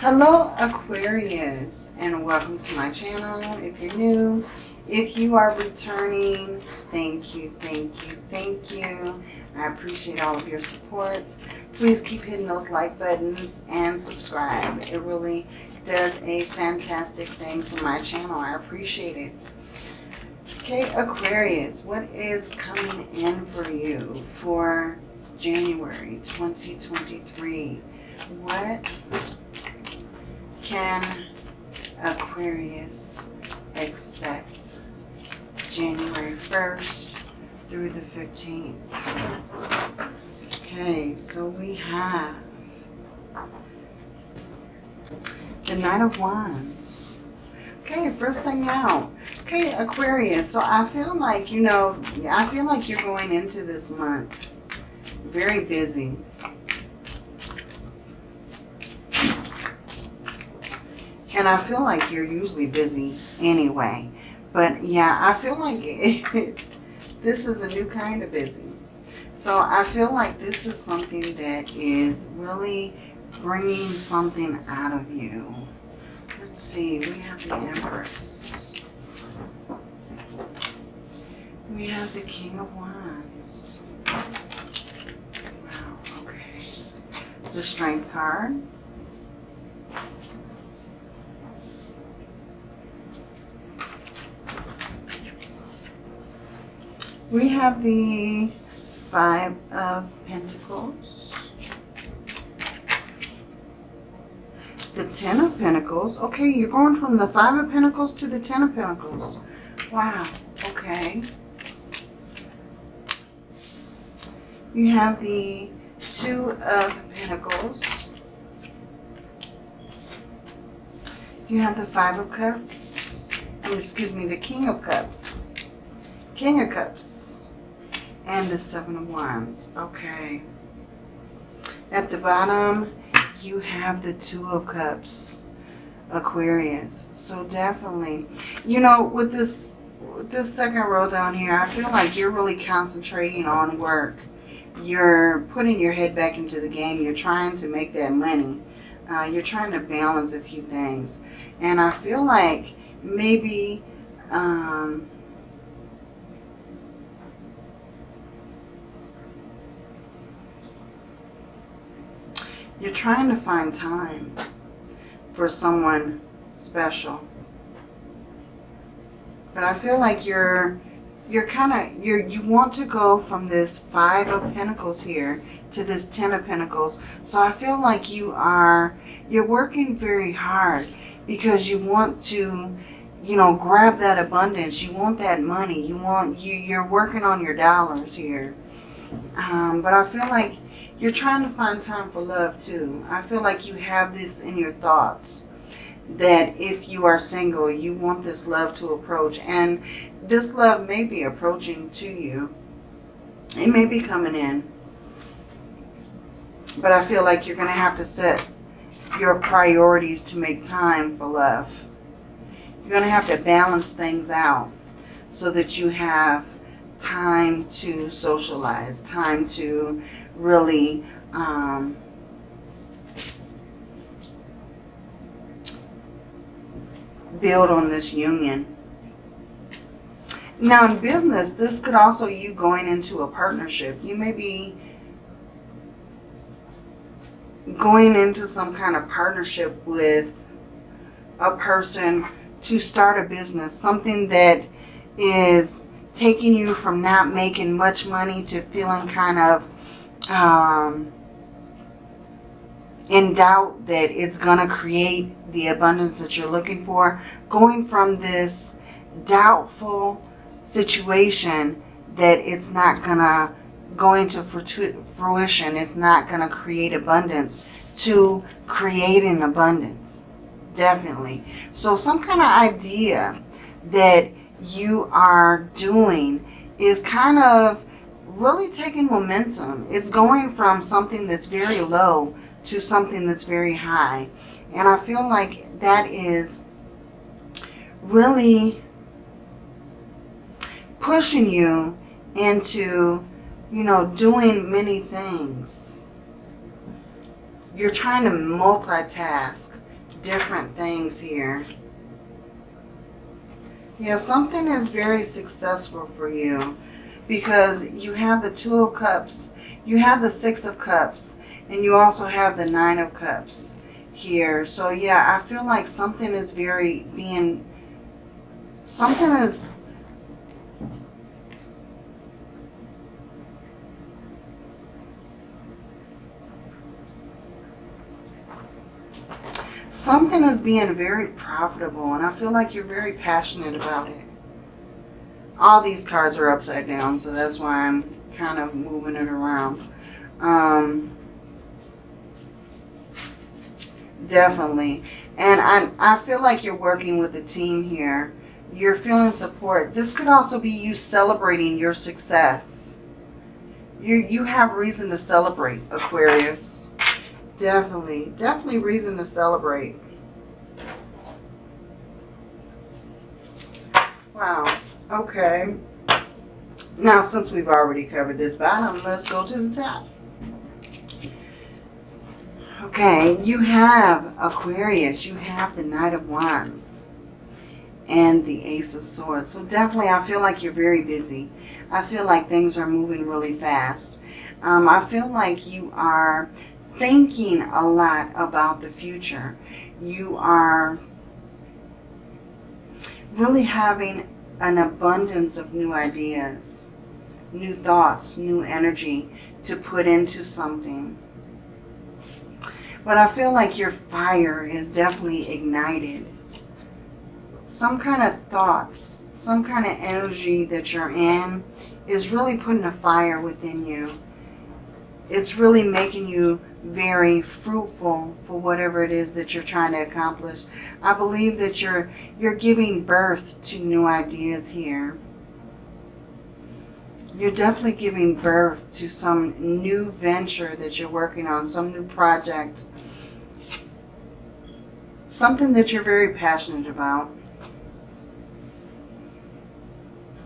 Hello Aquarius and welcome to my channel if you're new. If you are returning, thank you, thank you, thank you. I appreciate all of your support. Please keep hitting those like buttons and subscribe. It really does a fantastic thing for my channel. I appreciate it. Okay, Aquarius, what is coming in for you for January 2023? What can Aquarius expect January 1st through the 15th? Okay, so we have the Knight of Wands. Okay, first thing out. Okay, Aquarius. So I feel like, you know, I feel like you're going into this month very busy. And I feel like you're usually busy anyway. But yeah, I feel like it, this is a new kind of busy. So I feel like this is something that is really bringing something out of you. Let's see, we have the Empress. We have the King of Wands. Wow, okay. The Strength card. We have the Five of Pentacles. The Ten of Pentacles. Okay, you're going from the Five of Pentacles to the Ten of Pentacles. Wow, okay. You have the Two of Pentacles. You have the Five of Cups. excuse me, the King of Cups. King of Cups. And the Seven of Wands. Okay. At the bottom, you have the Two of Cups. Aquarius. So definitely, you know, with this, with this second row down here, I feel like you're really concentrating on work. You're putting your head back into the game. You're trying to make that money. Uh, you're trying to balance a few things. And I feel like maybe um, You're trying to find time for someone special. But I feel like you're you're kind of you're you want to go from this five of pentacles here to this ten of pentacles. So i feel like you are you're working very hard because you want to you know grab that abundance. You want that money. You want you you're working on your dollars here. Um, but i feel like you're trying to find time for love too. I feel like you have this in your thoughts that if you are single, you want this love to approach. And this love may be approaching to you. It may be coming in. But I feel like you're going to have to set your priorities to make time for love. You're going to have to balance things out so that you have time to socialize, time to really um, build on this union. Now in business, this could also you going into a partnership. You may be going into some kind of partnership with a person to start a business. Something that is taking you from not making much money to feeling kind of um, in doubt that it's going to create the abundance that you're looking for. Going from this doubtful situation that it's not going to go into fruition, it's not going to create abundance, to creating abundance. Definitely. So some kind of idea that you are doing is kind of really taking momentum. It's going from something that's very low to something that's very high. And I feel like that is really pushing you into, you know, doing many things. You're trying to multitask. different things here. Yeah, something is very successful for you because you have the Two of Cups, you have the Six of Cups, and you also have the Nine of Cups here. So yeah, I feel like something is very being, something is, something is being very profitable and I feel like you're very passionate about it. All these cards are upside down, so that's why I'm kind of moving it around. Um, definitely. And I, I feel like you're working with a team here. You're feeling support. This could also be you celebrating your success. You, you have reason to celebrate, Aquarius. Definitely, definitely reason to celebrate. Wow, okay. Now, since we've already covered this bottom, let's go to the top. Okay, you have Aquarius, you have the Knight of Wands and the Ace of Swords. So definitely I feel like you're very busy. I feel like things are moving really fast. Um, I feel like you are thinking a lot about the future. You are really having an abundance of new ideas, new thoughts, new energy to put into something. But I feel like your fire is definitely ignited. Some kind of thoughts, some kind of energy that you're in is really putting a fire within you. It's really making you very fruitful for whatever it is that you're trying to accomplish. I believe that you're you're giving birth to new ideas here. You're definitely giving birth to some new venture that you're working on, some new project. Something that you're very passionate about.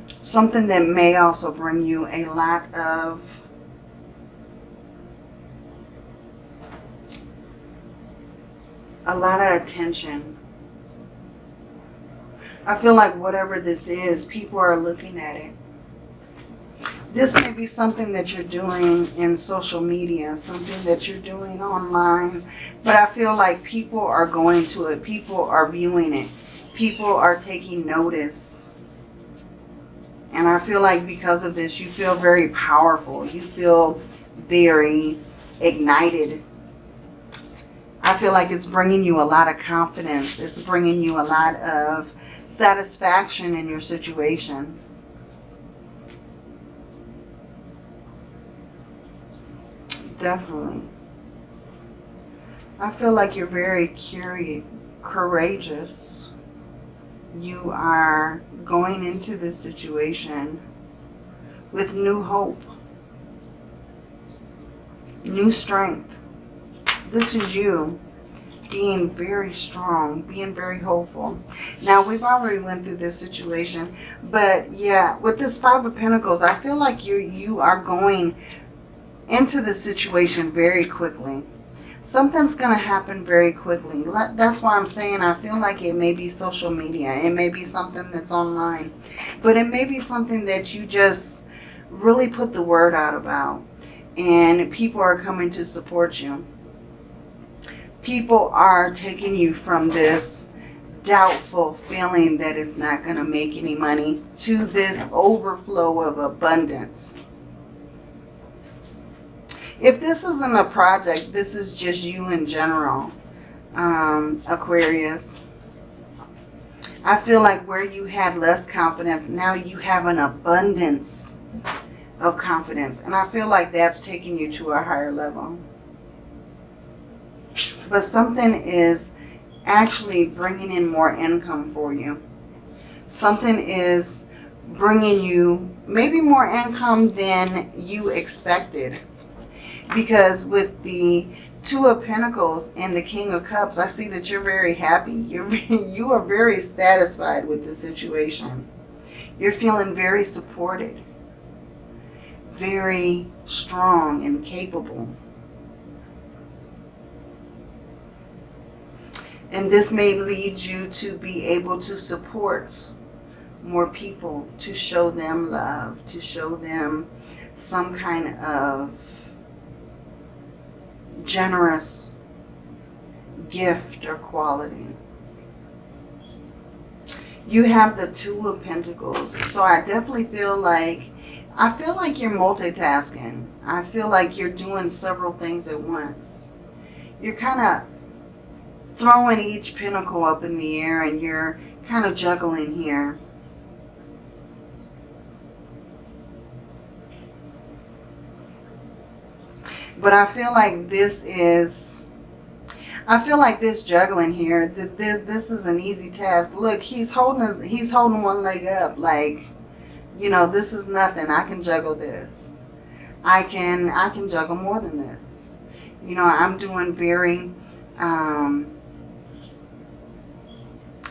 Something that may also bring you a lot of a lot of attention. I feel like whatever this is, people are looking at it. This may be something that you're doing in social media, something that you're doing online, but I feel like people are going to it. People are viewing it. People are taking notice. And I feel like because of this, you feel very powerful. You feel very ignited I feel like it's bringing you a lot of confidence. It's bringing you a lot of satisfaction in your situation. Definitely. I feel like you're very curious, courageous. You are going into this situation with new hope, new strength this is you being very strong, being very hopeful. Now, we've already went through this situation, but yeah, with this Five of Pentacles, I feel like you you are going into the situation very quickly. Something's going to happen very quickly. That's why I'm saying I feel like it may be social media. It may be something that's online. But it may be something that you just really put the word out about. And people are coming to support you people are taking you from this doubtful feeling that it's not going to make any money to this overflow of abundance. If this isn't a project, this is just you in general, um, Aquarius. I feel like where you had less confidence, now you have an abundance of confidence. And I feel like that's taking you to a higher level but something is actually bringing in more income for you. Something is bringing you maybe more income than you expected. Because with the Two of Pentacles and the King of Cups, I see that you're very happy. You're, you are very satisfied with the situation. You're feeling very supported. Very strong and capable. And this may lead you to be able to support more people, to show them love, to show them some kind of generous gift or quality. You have the Two of Pentacles. So I definitely feel like, I feel like you're multitasking. I feel like you're doing several things at once. You're kind of throwing each pentacle up in the air and you're kind of juggling here. But I feel like this is, I feel like this juggling here, this, this is an easy task. Look, he's holding his, he's holding one leg up like, you know, this is nothing. I can juggle this. I can, I can juggle more than this. You know, I'm doing very, um,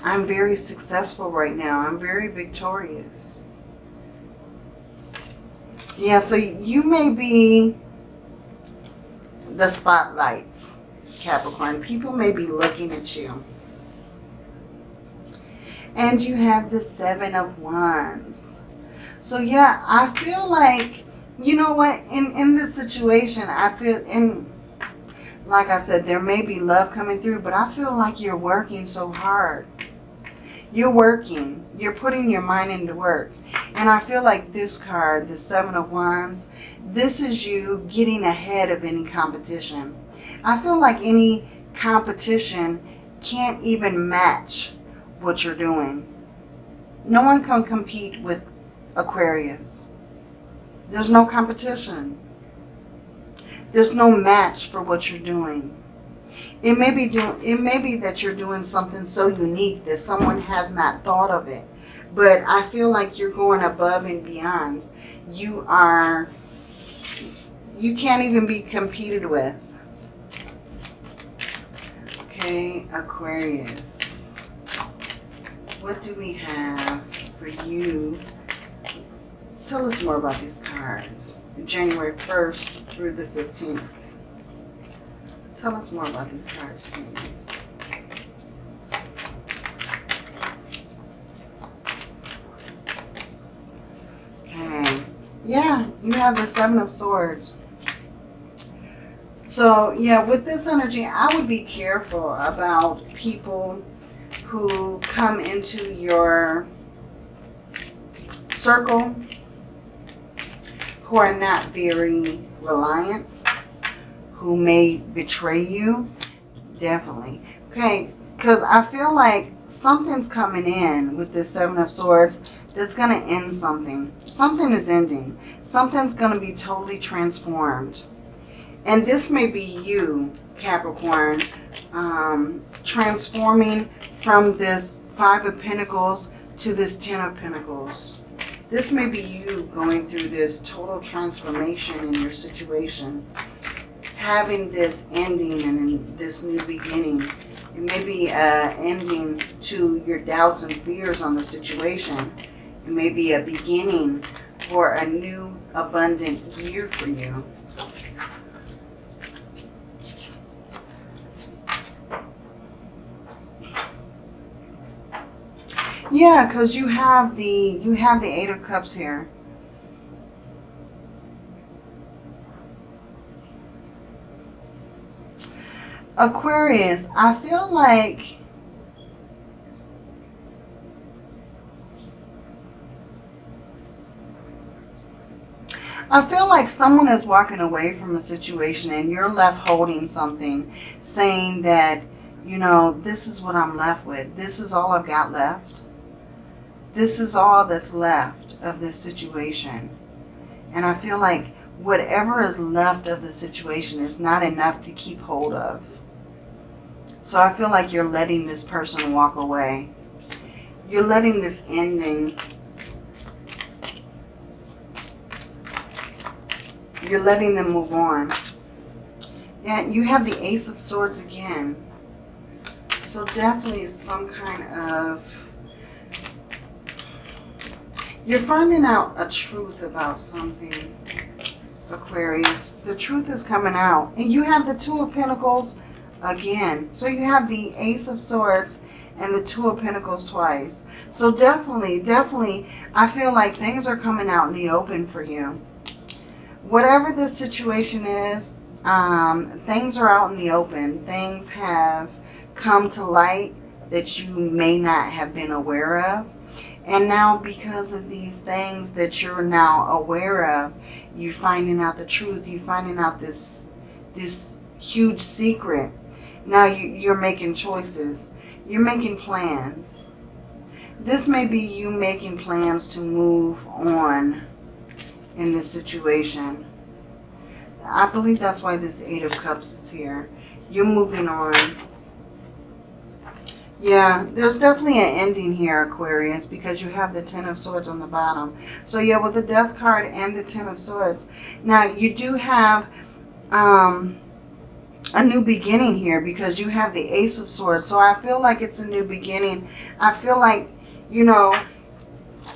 I'm very successful right now. I'm very victorious. Yeah, so you may be the spotlights, Capricorn. People may be looking at you. And you have the Seven of Wands. So yeah, I feel like, you know what, in, in this situation, I feel, in, like I said, there may be love coming through, but I feel like you're working so hard. You're working. You're putting your mind into work. And I feel like this card, the Seven of Wands, this is you getting ahead of any competition. I feel like any competition can't even match what you're doing. No one can compete with Aquarius. There's no competition. There's no match for what you're doing. It may be doing it may be that you're doing something so unique that someone has not thought of it. But I feel like you're going above and beyond. You are you can't even be competed with. Okay, Aquarius. What do we have for you? Tell us more about these cards. January 1st through the 15th. Tell us more about these cards, please. Okay. Yeah, you have the Seven of Swords. So, yeah, with this energy, I would be careful about people who come into your circle who are not very reliant who may betray you. Definitely. Okay, because I feel like something's coming in with this Seven of Swords that's going to end something. Something is ending. Something's going to be totally transformed. And this may be you, Capricorn, um, transforming from this Five of Pentacles to this Ten of Pentacles. This may be you going through this total transformation in your situation having this ending and this new beginning. It may be uh, ending to your doubts and fears on the situation. It may be a beginning for a new abundant year for you. Yeah, because you have the you have the Eight of Cups here. Aquarius, I feel like I feel like someone is walking away from a situation and you're left holding something saying that, you know, this is what I'm left with. This is all I've got left. This is all that's left of this situation. And I feel like whatever is left of the situation is not enough to keep hold of. So I feel like you're letting this person walk away. You're letting this ending. You're letting them move on. And you have the Ace of Swords again. So definitely some kind of... You're finding out a truth about something, Aquarius. The truth is coming out. And you have the Two of Pentacles again. So you have the Ace of Swords and the Two of Pentacles twice. So definitely, definitely, I feel like things are coming out in the open for you. Whatever the situation is, um, things are out in the open. Things have come to light that you may not have been aware of. And now because of these things that you're now aware of, you're finding out the truth, you're finding out this, this huge secret. Now you, you're making choices. You're making plans. This may be you making plans to move on in this situation. I believe that's why this Eight of Cups is here. You're moving on. Yeah, there's definitely an ending here, Aquarius, because you have the Ten of Swords on the bottom. So yeah, with the Death card and the Ten of Swords. Now, you do have um, a new beginning here because you have the Ace of Swords. So I feel like it's a new beginning. I feel like, you know,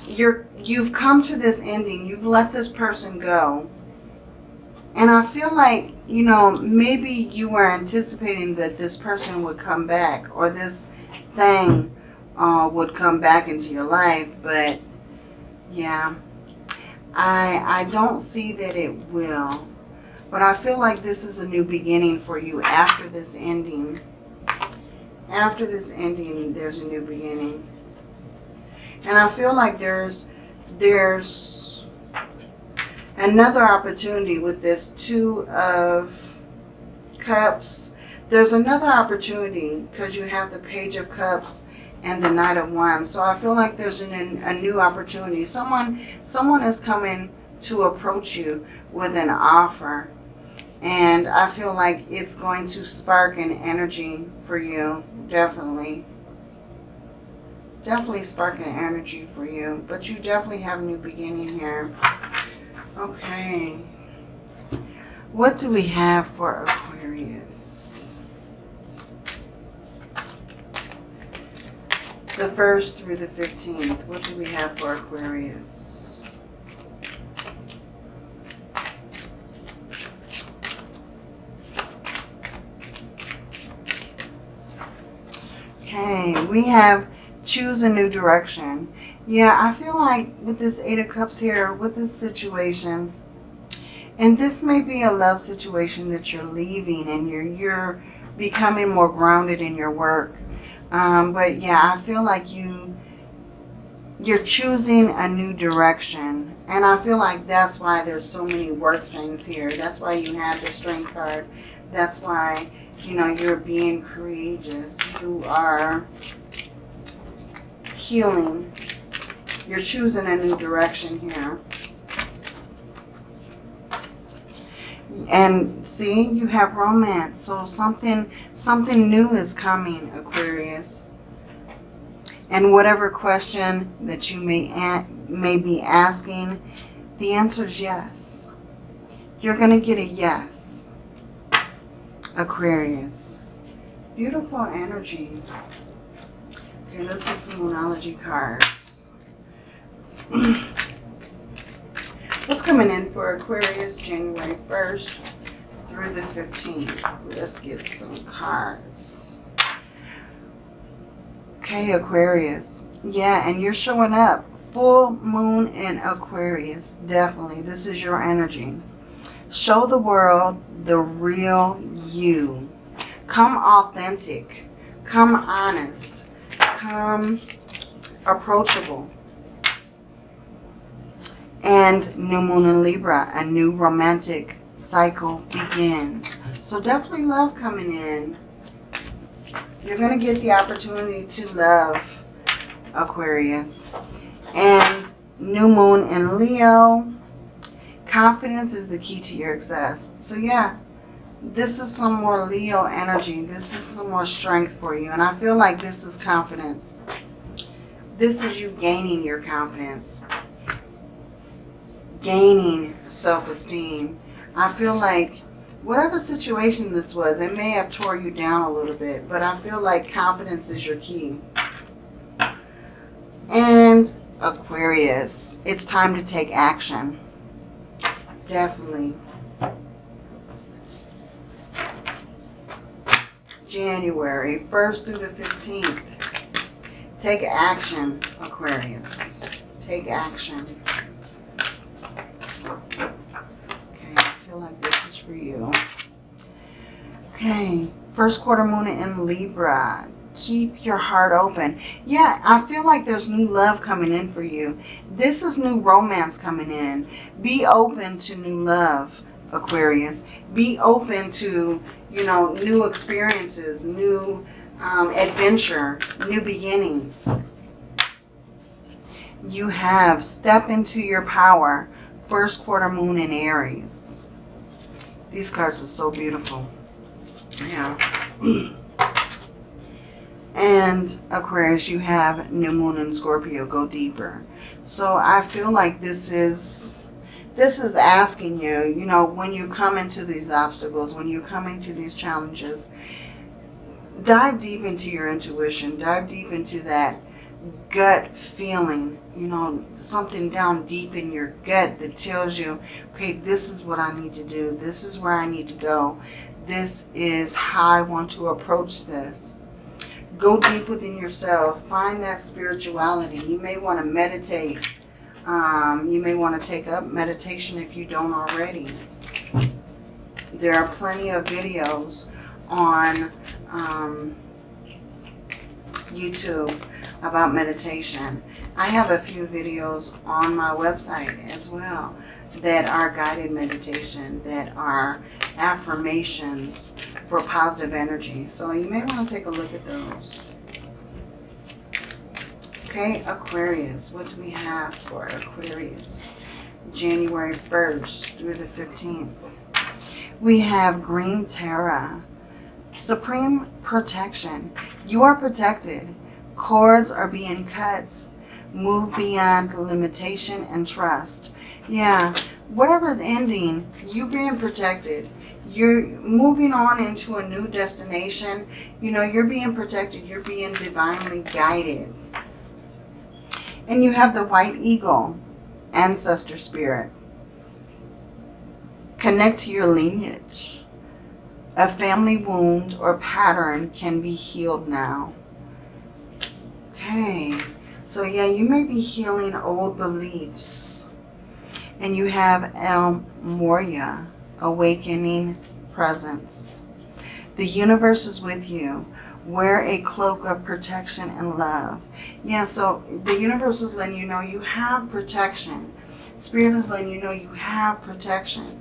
you're, you've come to this ending. You've let this person go. And I feel like, you know, maybe you were anticipating that this person would come back or this thing uh, would come back into your life. But, yeah, I, I don't see that it will. But I feel like this is a new beginning for you after this ending. After this ending, there's a new beginning. And I feel like there's there's another opportunity with this Two of Cups. There's another opportunity because you have the Page of Cups and the Knight of Wands. So I feel like there's an, a new opportunity. Someone, someone is coming to approach you with an offer. And I feel like it's going to spark an energy for you, definitely. Definitely spark an energy for you. But you definitely have a new beginning here. Okay. What do we have for Aquarius? The 1st through the 15th. What do we have for Aquarius? Okay, we have choose a new direction. Yeah, I feel like with this Eight of Cups here, with this situation, and this may be a love situation that you're leaving and you're, you're becoming more grounded in your work. Um, but yeah, I feel like you, you're choosing a new direction. And I feel like that's why there's so many work things here. That's why you have the strength card. That's why you know, you're being courageous. You are healing. You're choosing a new direction here. And see, you have romance. So something, something new is coming, Aquarius. And whatever question that you may, may be asking, the answer is yes. You're going to get a yes. Aquarius. Beautiful energy. Okay, let's get some Moonology cards. What's coming in for Aquarius January 1st through the 15th? Let's get some cards. Okay, Aquarius. Yeah, and you're showing up. Full moon in Aquarius. Definitely. This is your energy. Show the world the real you. Come authentic. Come honest. Come approachable. And new moon in Libra, a new romantic cycle begins. So definitely love coming in. You're going to get the opportunity to love Aquarius. And new moon in Leo. Confidence is the key to your success. So yeah, this is some more Leo energy. This is some more strength for you. And I feel like this is confidence. This is you gaining your confidence. Gaining self-esteem. I feel like whatever situation this was, it may have tore you down a little bit. But I feel like confidence is your key. And Aquarius, it's time to take action. Definitely. January 1st through the 15th. Take action, Aquarius. Take action. Okay, I feel like this is for you. Okay, first quarter moon in Libra. Keep your heart open. Yeah, I feel like there's new love coming in for you. This is new romance coming in. Be open to new love, Aquarius. Be open to, you know, new experiences, new um, adventure, new beginnings. You have step into your power. First quarter moon in Aries. These cards are so beautiful. Yeah. and Aquarius, you have new moon and Scorpio. Go deeper. So I feel like this is this is asking you, you know, when you come into these obstacles, when you come into these challenges, dive deep into your intuition. Dive deep into that gut feeling, you know, something down deep in your gut that tells you, okay, this is what I need to do. This is where I need to go. This is how I want to approach this. Go deep within yourself. Find that spirituality. You may want to meditate. Um, you may want to take up meditation if you don't already. There are plenty of videos on um, YouTube about meditation. I have a few videos on my website as well that are guided meditation, that are affirmations for positive energy. So you may want to take a look at those. Okay, Aquarius. What do we have for Aquarius? January 1st through the 15th. We have Green Tara. Supreme protection. You are protected. Cords are being cut. Move beyond limitation and trust. Yeah, whatever's ending, you being protected. You're moving on into a new destination. You know, you're being protected. You're being divinely guided. And you have the white eagle, ancestor spirit. Connect to your lineage. A family wound or pattern can be healed now. Okay. So yeah, you may be healing old beliefs. And you have El Morya, awakening presence. The universe is with you. Wear a cloak of protection and love. Yeah, so the universe is letting you know you have protection. Spirit is letting you know you have protection.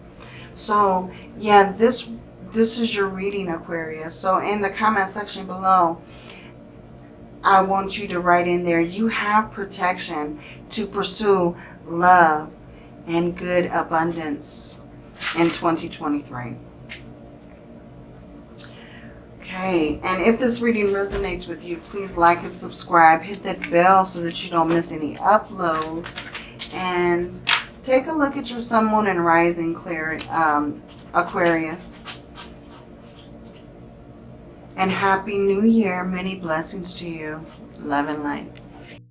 So yeah, this this is your reading, Aquarius. So in the comment section below, I want you to write in there, you have protection to pursue love and good abundance in 2023. Okay, and if this reading resonates with you, please like and subscribe. Hit that bell so that you don't miss any uploads. And take a look at your Sun, Moon, and Rising clear, um, Aquarius. And Happy New Year. Many blessings to you. Love and light.